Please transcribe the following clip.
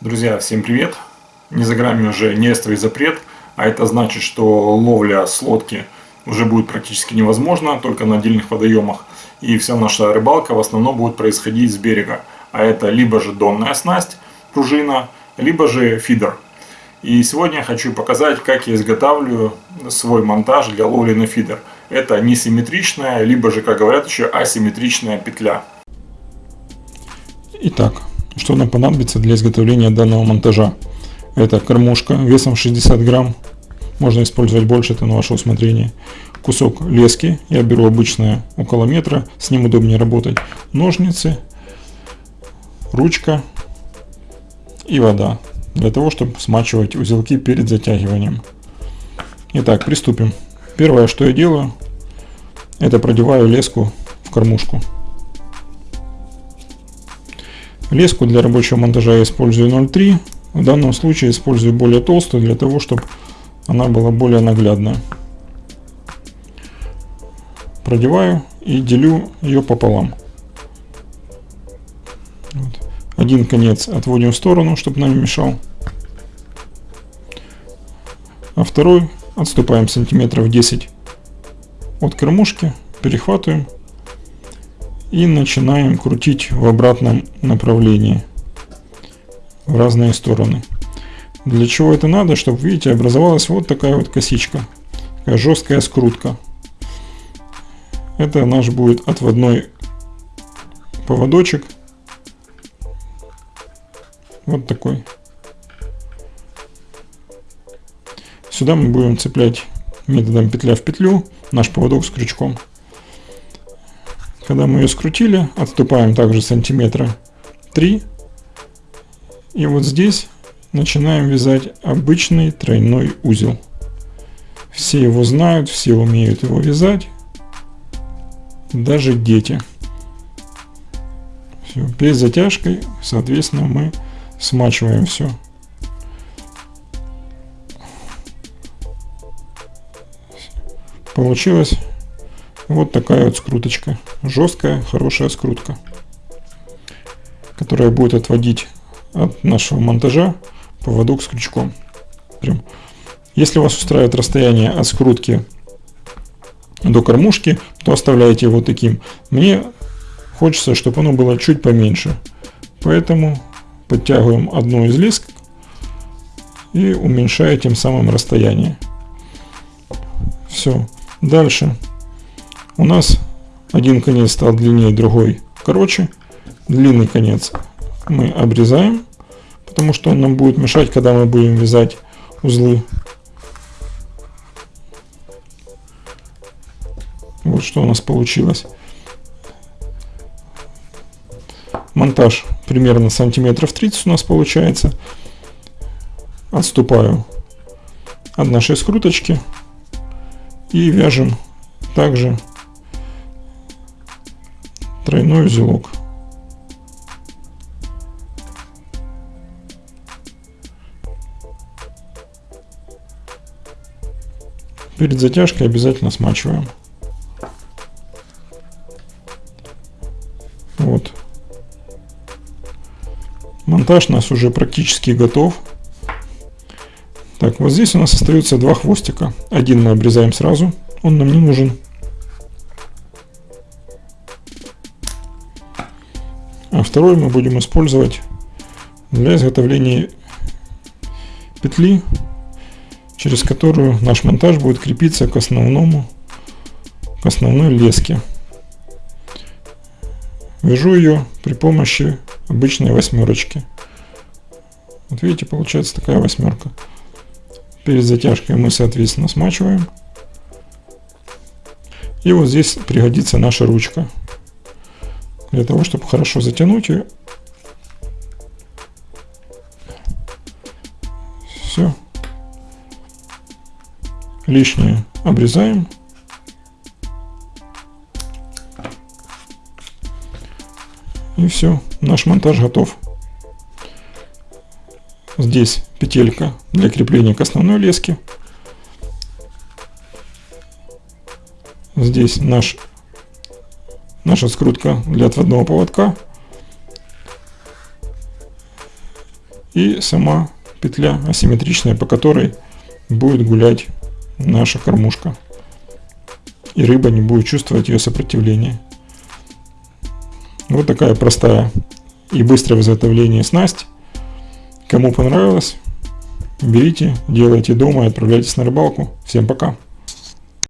Друзья, всем привет! Не за грамми уже нерестовый запрет, а это значит, что ловля с лодки уже будет практически невозможно, только на отдельных водоемах. И вся наша рыбалка в основном будет происходить с берега. А это либо же донная снасть, пружина, либо же фидер. И сегодня я хочу показать, как я изготавливаю свой монтаж для ловли на фидер. Это несимметричная, либо же, как говорят еще, асимметричная петля. Итак, что нам понадобится для изготовления данного монтажа. Это кормушка весом 60 грамм, можно использовать больше, это на ваше усмотрение. Кусок лески, я беру обычное около метра, с ним удобнее работать. Ножницы, ручка и вода, для того, чтобы смачивать узелки перед затягиванием. Итак, приступим. Первое, что я делаю, это продеваю леску в кормушку. Леску для рабочего монтажа я использую 0,3. В данном случае использую более толстую, для того, чтобы она была более наглядная. Продеваю и делю ее пополам. Вот. Один конец отводим в сторону, чтобы нам не мешал. А второй отступаем сантиметров 10 от кормушки, перехватываем и начинаем крутить в обратном направлении в разные стороны. Для чего это надо? Чтобы, видите, образовалась вот такая вот косичка. Такая жесткая скрутка. Это наш будет отводной поводочек. Вот такой. Сюда мы будем цеплять методом петля в петлю наш поводок с крючком. Когда мы ее скрутили, отступаем также сантиметра 3. И вот здесь начинаем вязать обычный тройной узел. Все его знают, все умеют его вязать. Даже дети. Все. Перед затяжкой, соответственно, мы смачиваем все. Получилось вот такая вот скруточка. Жесткая, хорошая скрутка. Которая будет отводить от нашего монтажа поводок с крючком. Прям. Если вас устраивает расстояние от скрутки до кормушки, то оставляйте его таким. Мне хочется, чтобы оно было чуть поменьше. Поэтому подтягиваем одну из леск и уменьшая тем самым расстояние. Все. Дальше у нас один конец стал длиннее, другой короче. Длинный конец мы обрезаем, потому что он нам будет мешать, когда мы будем вязать узлы. Вот что у нас получилось. Монтаж примерно сантиметров 30 у нас получается. Отступаю от нашей скруточки и вяжем также тройной узелок. Перед затяжкой обязательно смачиваем. Вот. Монтаж у нас уже практически готов. Вот здесь у нас остается два хвостика. Один мы обрезаем сразу, он нам не нужен. а второй мы будем использовать для изготовления петли, через которую наш монтаж будет крепиться к основному, к основной леске. Вяжу ее при помощи обычной восьмерочки. Вот видите, получается такая восьмерка. Перед затяжкой мы, соответственно, смачиваем. И вот здесь пригодится наша ручка для того, чтобы хорошо затянуть ее. Все. Лишнее обрезаем. И все, наш монтаж готов. Здесь петелька для крепления к основной леске. Здесь наш наша скрутка для отводного поводка. И сама петля асимметричная, по которой будет гулять наша кормушка. И рыба не будет чувствовать ее сопротивление. Вот такая простая и быстрое в изготовлении снасть. Кому понравилось, берите, делайте дома и отправляйтесь на рыбалку. Всем пока!